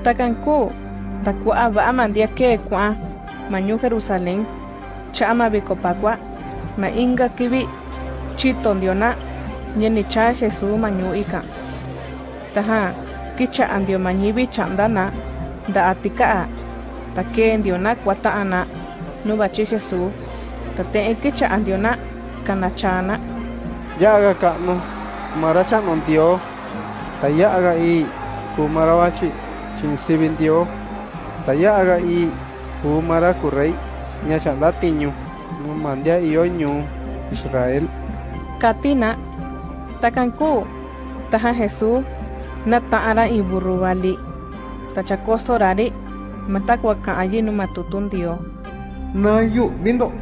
Takanku, takua aman dia kekua, manyu Jerusalén, chama bikopakua, ma inga kibi, chiton diona, nyenicha Jesús manyu ika. Taha, kicha andio manyibi chandana, da atika, take diona kwata ana, nubachi ta te kicha andiona, kanachana. Yaga kano, maracha non dio, tayaga i, kumarawachi. Chinsibindio tayaga i kumara kurei ñachanda tiñu numandia ioñu Israel. Katina takanku taja Jesús na ta'ara i burrubali tachakosorari matakwaka'ayi numatutundio na yu bindo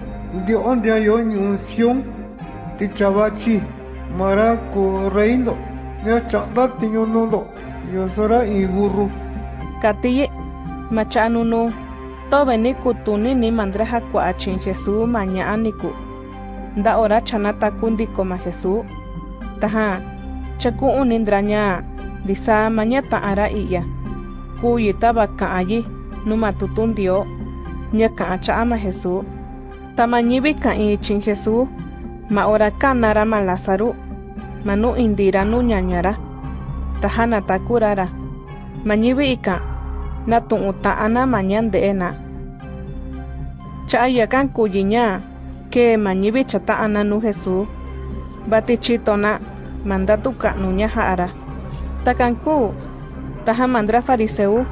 dio ondia yo ñunción ti chavachi mara ko reindo ya chanda tiño nundo yo sora i burru katiye machanunu tobe ni kutuni ni mandreja kuachin Jesús maña aniku. Nda ora chanata kundiko ma Jesús taja chaku unindraña disa maña ta'ara iya. Kuyi taba ka'ayi numa tutundio nya ka'a cha'a ma Jesús tamañibi ka'i chin Jesús ma ora kanara manu indira nu ñañara. Tahana takurara. Mañibi ika na tu'u ta'ana maña nde'ena cha'a yakan kuyiña ke mañibi chata'ana nu Jesús. Bati chitona mandatu ka'nuña ja'ara. Takanku taja mandra fariseu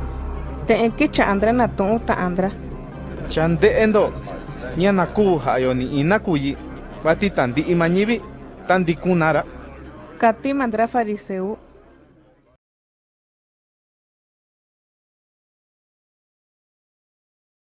te'en kicha andra na tu'u ta'andra chande'endo ñanaku ha'ayoni inakuyi bati tandi'i mañivi tandikunara. Kati mandra fariseu